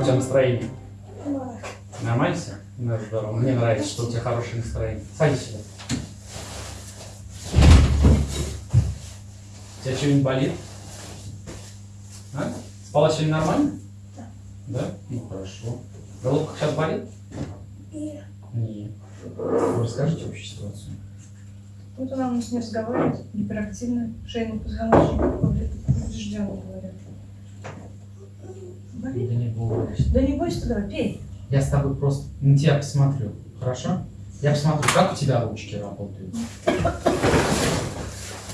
Как у тебя настроение? Нормально все? Ну, здорово. Мне нравится, что у тебя хорошее настроение. Садись сюда. У тебя что-нибудь болит? А? Спала сегодня нормально? Да. Да? Ну хорошо. Головка сейчас болит? Нет. Нет. Вы расскажите общую ситуацию. Вот она у нас не разговаривает, гиперактивная, шейный позвоночник поврежденный, говорят. Да Болит? не бойся. Да не бойся давай, пей. Я с тобой просто на тебя посмотрю. Хорошо? Я посмотрю, как у тебя ручки работают.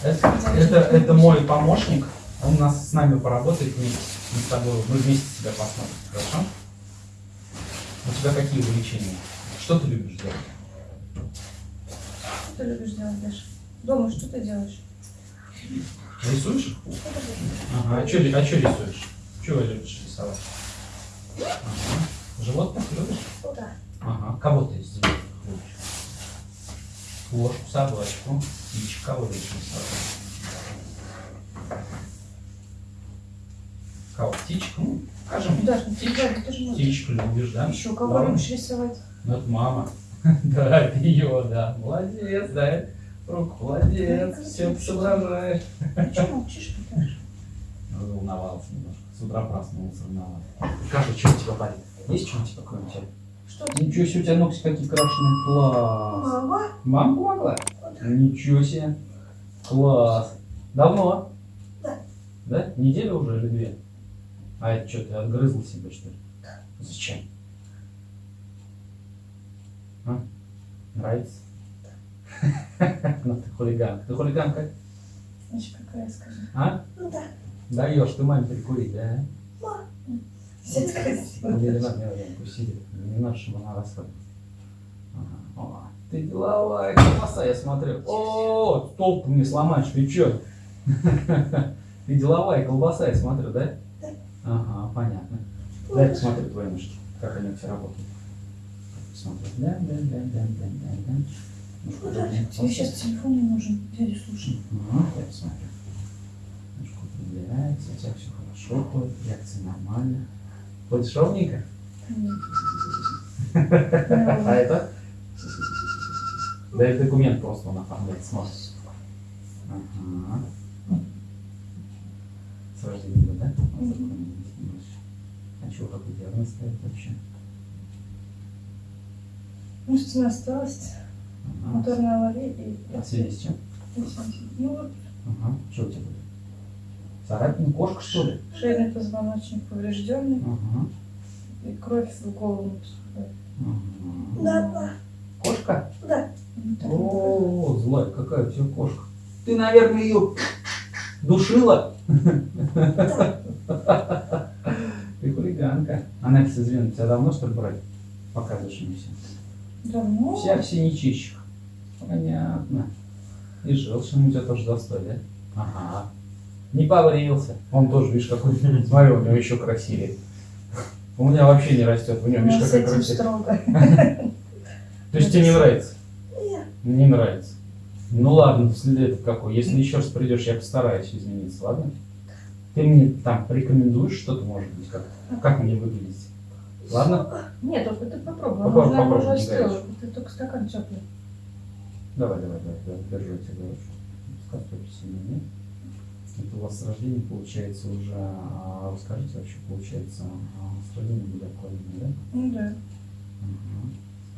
Это, это, это мой помощник. Он у нас с нами поработает вместе. Мы с тобой, мы вместе тебя посмотрим. Хорошо? У тебя какие увлечения? Что ты любишь делать? Что ты любишь делать, Даша? Дома что ты делаешь? Рисуешь? Что? Ага. А что а чё рисуешь? Чего любишь рисовать? Ага. Животных любишь? Да. Ага. Кого ты из животных любишь? Кошку, собачку, птичку. Кого любишь рисовать? Кого? Птичку? Ну, ну ты, Даша, ты же можешь. Птичку любишь, да? Еще кого Да. любишь рисовать? Ну, это мама. Да, это ее, да. Молодец, да. Руку, молодец. Все соображаешь. Что молчишь, Даша? Волновался немножко. С утра проснулся, волновался. Скажи, что у тебя болит? Есть что у тебя, кроме тебя? Что? Ничего себе, у тебя ногти какие крашеные. Класс. Мама? Мама помогла? Ничего себе. Класс. Давно? Да. Да? Неделю уже или две? А это что, ты отгрызла себе, что ли? Зачем? А? Нравится? Ну ты хулиганка. Ты хулиганка? Значит, какая, скажи. А? Ну да. Даешь ты маме прикурить, да? Все красиво. Не надо, не надо. Не чтобы она расслабилась. Ага. Ты деловая колбаса, я смотрю. О, стол ты мне сломаешь, ты чё? Ты деловая колбаса, я смотрю, да? Да. Ага, понятно. Дай посмотрю твои ножки, как они тебя работают. Посмотрю. Да, да, да, да, да, да, да. Ну, сейчас телефон не нужен. Дядя, слушай. Ага, я посмотрю. Упрямляется, у тебя все хорошо ходит, реакция нормальная. Ходишь ровненько? А это? Да это документ просто он оформляет, смотрит. Ага. С рождения, да? А чего, какой диагноз ставит вообще? Мышечная осталась, Ага. моторная авария и... А в связи с чем? Ну вот, Ага. Что у тебя будет? Царапина, кошка, что ли? шейный позвоночник поврежденный, Ага. и кровь в голову не поступает. Ага. Да, Кошка? да. О, злая, какая у тебя кошка. Ты, наверное, ее душила? Ты хулиганка. Анализ извини, тебя давно что ли брать? Показываешь мне все. Давно? Вся в синячищах. Понятно. И желчный у тебя тоже застой, да? Ага. Не побрился. Он тоже, видишь, какой. Смотри, у него еще красивее. У меня вообще не растет. У него, видишь, с какая красивая. То есть тебе не нравится? Нет. Не нравится. Ну ладно, след какой. Если еще раз придешь, я постараюсь измениться, ладно? Ты мне там порекомендуешь что-то, может быть, как, как мне выглядеть. Ладно? Нет, только ты попробуй. Попробуй, уже, попробуй, уже остыла. Ты только стакан теплый. Давай, давай, давай, давай, держу тебя сильно, нет? Это у вас с рождения получается уже, а, расскажите вообще, получается, а, с рождения были отклонения, да? Ну да.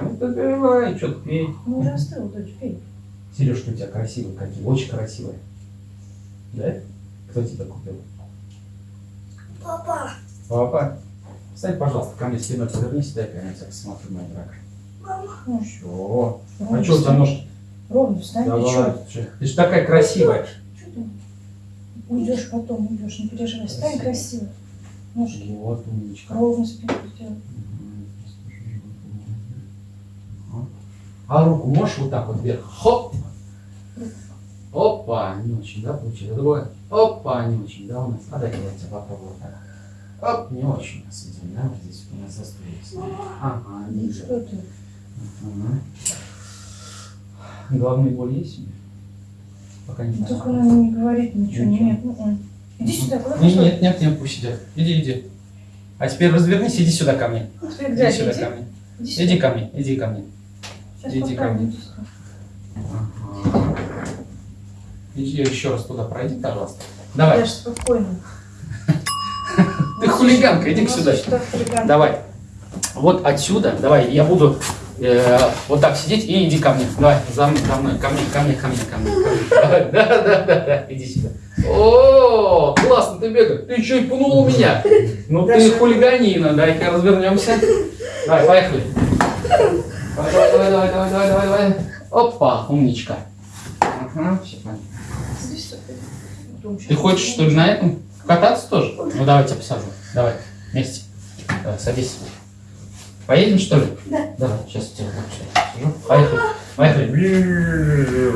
Ага. Ну давай, что-то пей. Ну уже остыл, дочь, пей. Сережки у тебя красивые какие, очень красивые. Да? Кто тебе купил? Папа. Папа, встань, пожалуйста, ко мне спиной повернись, дай-ка я тебя посмотрю, моя дорогая. Мама. Ну, Чё? А ровно что у тебя ножки? Ровно встань, ты Давай, чё? Ты же такая красивая. Уйдешь потом, уйдешь, не переживай. Встань Красиво. Ножки. Вот умничка. Ровно спину сделай. А руку можешь вот так вот вверх? Хоп! Опа, не очень, да, получилось? Другое. Опа, не очень, да, у нас. А тебя попробую вот так. Оп, не очень у нас идет, да, вот здесь у нас застой есть. Ага, Ну ниже. что ты? Ага. Головные боли есть у меня? Пока не Ну, знаю. Только она не говорит ничего. Ничего. Нет, м-м. Иди сюда, куда нет, нет, нет, пусть сидят. Иди, иди. А теперь развернись, иди сюда ко мне. Ну, Иди сюда Иди. ко мне. Иди сюда. Иди ко мне, иди ко мне. Сейчас иди ко мне. иди сюда. Ага. Иди еще раз туда пройди, пожалуйста. Давай. Даш, спокойно. Ты хулиганка, иди сюда. Давай. Вот отсюда, давай, я буду э, вот так сидеть и иди ко мне. Давай, за мной, за мной, ко мне, ко мне, ко мне, ко мне. ко мне. Давай, Да, да, да, да, иди сюда. О, классно ты бегаешь. Ты еще и пнул меня. Ну ты хулиганина, дай-ка развернемся. Давай, поехали. Давай, давай, давай, давай, давай, давай, давай, давай. Опа, умничка. Ага, все понятно. Ты хочешь, что ли, на этом кататься тоже? Ну, давай тебя посажу. Давай, вместе. Давай, садись. Поедем, что ли? Да. Давай, сейчас я тебя сюда посажу. Поехали. Поехали.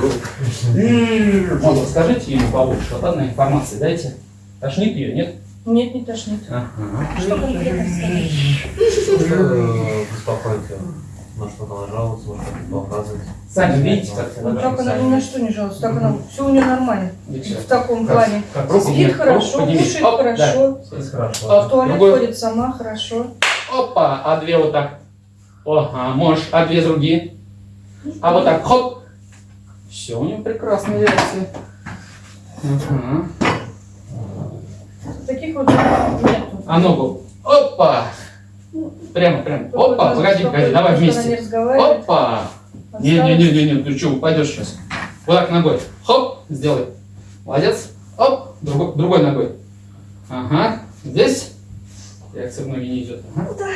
Вот, расскажите ему побольше, вот одной информации дайте. Тошнит ее, нет? Нет, не тошнит. Ага. Что конкретно сказать? Что беспокоит ее? На что она жалуется, может что-то показывает. Сами видите, как Ну так она ни на что не жалуется, так она, все у нее нормально. В таком плане. Спит хорошо, кушает хорошо. Оп. в туалет ходит сама хорошо. Опа, а две вот так. Ага, можешь, а две другие. А вот так, хоп. Все, у него прекрасная реакция. Ага. Таких вот нету. А ногу. Опа! Прямо, прямо. Опа, погоди, погоди, давай вместе. Опа! Не-не-не-не, ты что, упадешь сейчас. Вот так ногой. Хоп, сделай. Молодец. Оп, другой, другой ногой. Ага, здесь. Реакция в ноги не идет. Ага.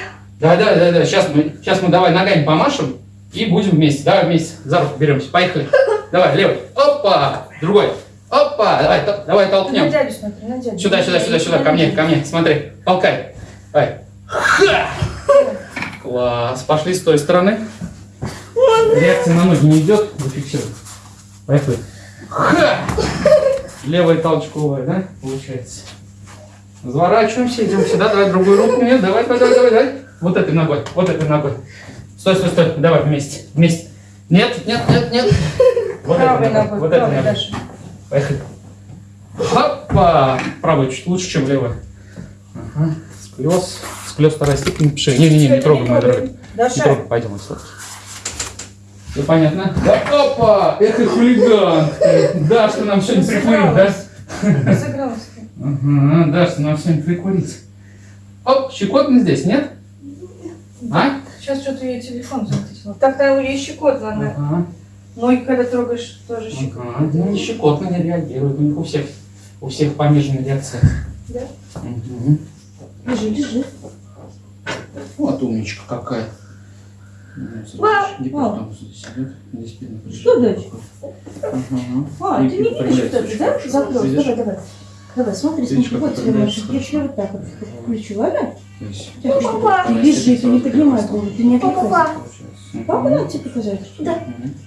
Давай, давай, давай, давай. Сейчас мы, сейчас мы давай ногами помашем и будем вместе. Давай вместе за руку беремся. Поехали. Давай, левый. Опа! Другой. Опа! Давай, то- давай толкнем. на дядю смотри, на дядю. Сюда, сюда, сюда, сюда, ко мне, ко мне, смотри, толкай. Давай. Ха! Класс, пошли с той стороны. Реакция на ноги не идет, зафиксируем. Поехали. Ха! Левая толчковая, да, получается. Разворачиваемся, идем сюда, давай другую руку мне, давай, давай, давай, давай, давай. Вот этой ногой, вот этой ногой. Стой, стой, стой, давай вместе, вместе. Нет, нет, нет, нет. Вот этой Правой ногой, ногой, вот этой ногой. Даша. Поехали. Хопа! Правая чуть лучше, чем левая. Ага. Склез. Склез вторая степень. Пиши. Не-не-не, не трогай, мой дорогой. Не трогай. Пойдем отсюда. Все понятно? Да, опа! И хулиган! Да, что нам сегодня прикурить, да? Разыгралась ты. Ага, да, что нам сегодня прикурить. Оп, щекотно здесь, нет? А? Сейчас что-то ей телефон затиснула. Так там ей щекотно, она. Ага. Ноги, когда трогаешь, тоже щекотно. Ага. Ну, не щекотно не реагирует. У них у всех, у всех пониженная реакция. Да? Угу. Лежи, лежи. Вот умничка какая. Ну, прижата. Что? Ага. А, ты не видишь вот это, да? Видишь? Давай, давай. Давай, смотри, смотри, вот тебе хорошо. Включи вот так вот. Включу, ладно? Папа, ты лежи, ты не поднимай голову, ты не отвлекайся. Папа Мгм. надо тебе показать? Да.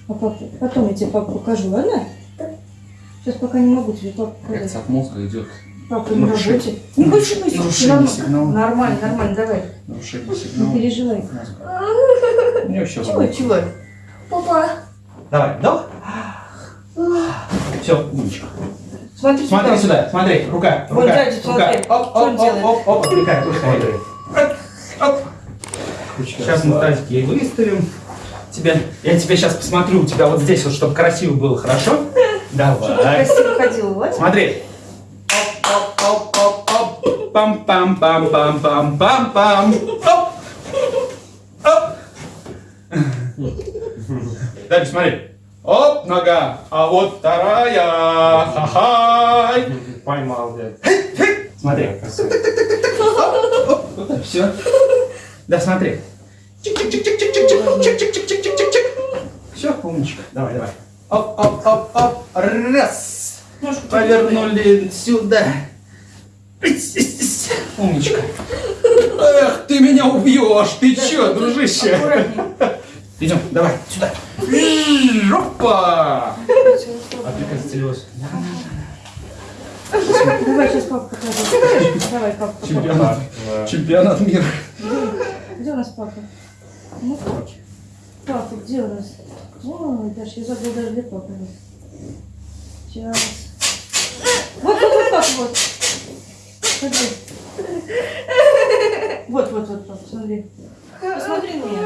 А папа, потом я тебе папу покажу, ладно? Сейчас пока не могу тебе папу показать. Реакция от мозга идет. Папа на Нарушение. работе. Не больше не Нарушение сигнала. Нормально, нормально, давай. Нарушение Не сигнала. переживай. мозга. У него все Чего, чего? Давай, вдох. Все, умничка. Смотри, Смотри сюда, смотри, рука, Вон рука, дядя, рука. Оп, оп, оп, оп, оп, отвлекай, отвлекай. Оп, оп. Сейчас мы тазики ей выставим. Тебе, я тебе сейчас посмотрю у тебя вот здесь, вот, чтобы красиво было, хорошо? Чтобы Давай. красиво ходила, вот. Смотри. Оп, пам, пам, пам, пам, пам, пам, пам. Оп, оп. Дальше смотри. Оп, нога. А вот вторая. Ха-ха. Поймал, блядь. Смотри. Все. Да, смотри. Все, умничка. Давай, давай. Оп, оп, оп, оп. Раз. Повернули сюда. Умничка. Эх, ты меня убьешь. Ты чё, дружище? Аккуратнее. Идем, давай, сюда. Опа! А ты как целилась? Давай сейчас папа покажет. Давай, папа. Чемпионат. Чемпионат мира. Где у нас папа? Ну, папа, где у нас? Ой, Даша, я забыла даже где папа. Сейчас. Вот, вот, вот, папа, вот. Смотри. Вот, вот, вот, папа, смотри. Посмотри на меня.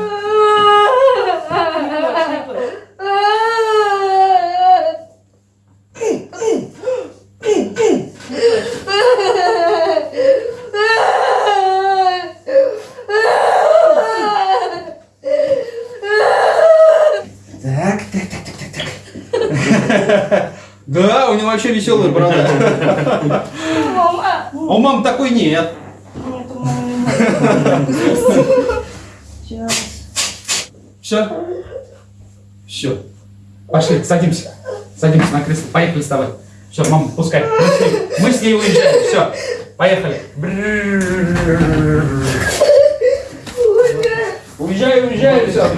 Так, так, так, так, так, так. Да, у него вообще веселый борода. Мама! А у мамы такой нет. Нет, у мамы нет. Сейчас. Все? Все. Пошли, садимся. Садимся на кресло. Поехали с тобой. Все, мама, пускай. Мы с ней, мы с ней уезжаем. Все, поехали. Уезжай, уезжай, все.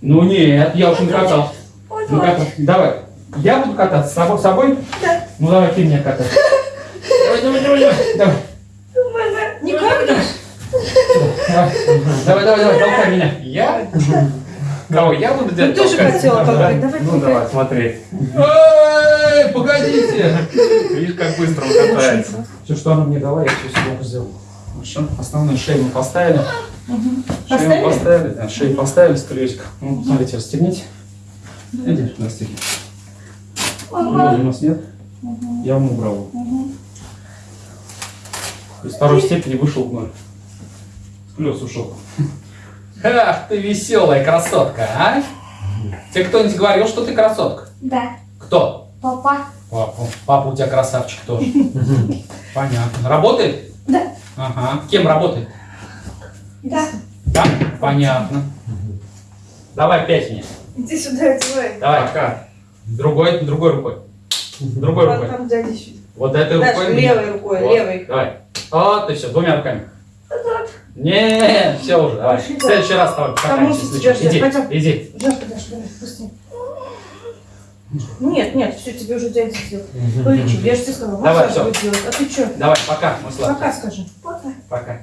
Ну нет, я уж не катал. Ну давай. Я буду кататься с тобой? С собой? Да. Ну давай ты меня катай. Давай, давай, давай, давай. Давай, Не капнешь? давай, давай, давай, толкай меня. Я? Кого? Я буду Ты делать тоже толкать? хотела толкать. Давай Ну давай, смотри. Эй, погодите! Видишь, как быстро он катается. Все, что она мне дала, я все себе сделал. Хорошо. Основную шею мы поставили. Шею Поставили? да, шею поставили с. Ну, смотрите, расстегните. Иди, расстегни. Ноги у нас нет. Я вам убрал. Из второй степени вышел в ноль. С колес ушел. Ах, ты веселая красотка, а? Тебе кто-нибудь говорил, что ты красотка? Да, Кто? папа. Папа. Папа у тебя красавчик тоже. Понятно. Работает? Да. Ага. Кем работает? Да. Да? Понятно. Давай пять мне. Иди сюда, давай. Давай. Пока. Другой, другой рукой. Другой Вот рукой. там дядя еще. Вот этой Дальше рукой. левой рукой, Вот. левой. Давай. Вот и все, двумя руками. Не, все уже, давай. В следующий раз давай покатаемся. Иди, иди. Давай, быстрее. Нет, нет, все, тебе уже дядя сделал. Полечи, я же тебе сказала, Давай, делать. А ты что? Давай, пока, сладкие. Пока скажи. Пока. Пока.